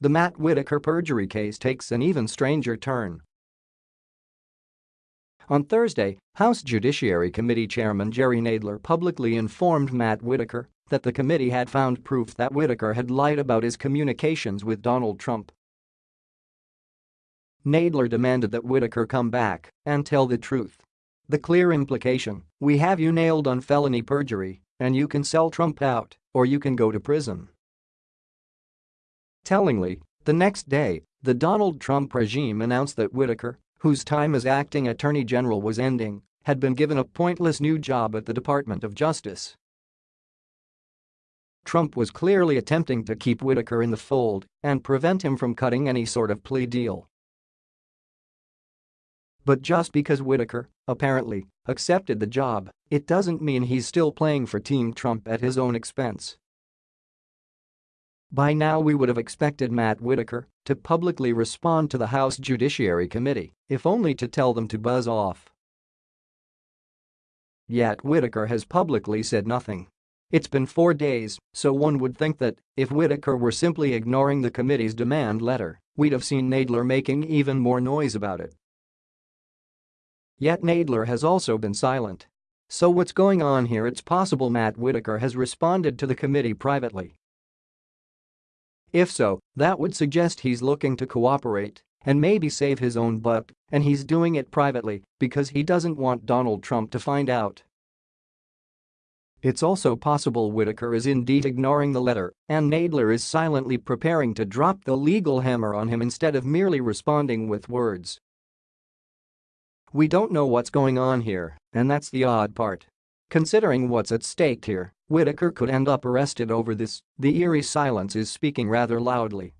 The Matt Whitaker perjury case takes an even stranger turn. On Thursday, House Judiciary Committee Chairman Jerry Nadler publicly informed Matt Whitaker that the committee had found proof that Whitaker had lied about his communications with Donald Trump. Nadler demanded that Whitaker come back and tell the truth. The clear implication, we have you nailed on felony perjury, and you can sell Trump out, or you can go to prison. Tellingly, the next day, the Donald Trump regime announced that Whitaker, whose time as acting attorney general was ending, had been given a pointless new job at the Department of Justice. Trump was clearly attempting to keep Whitaker in the fold and prevent him from cutting any sort of plea deal. But just because Whitaker, apparently, accepted the job, it doesn't mean he's still playing for Team Trump at his own expense. By now we would have expected Matt Whitaker to publicly respond to the House Judiciary Committee, if only to tell them to buzz off. Yet Whitaker has publicly said nothing. It's been four days, so one would think that, if Whitaker were simply ignoring the committee's demand letter, we'd have seen Nadler making even more noise about it. Yet Nadler has also been silent. So what's going on here it's possible Matt Whitaker has responded to the committee privately if so, that would suggest he's looking to cooperate and maybe save his own butt, and he's doing it privately because he doesn't want Donald Trump to find out. It's also possible Whitaker is indeed ignoring the letter and Nadler is silently preparing to drop the legal hammer on him instead of merely responding with words. We don't know what's going on here, and that's the odd part. Considering what's at stake here, Whitaker could end up arrested over this, the eerie silence is speaking rather loudly.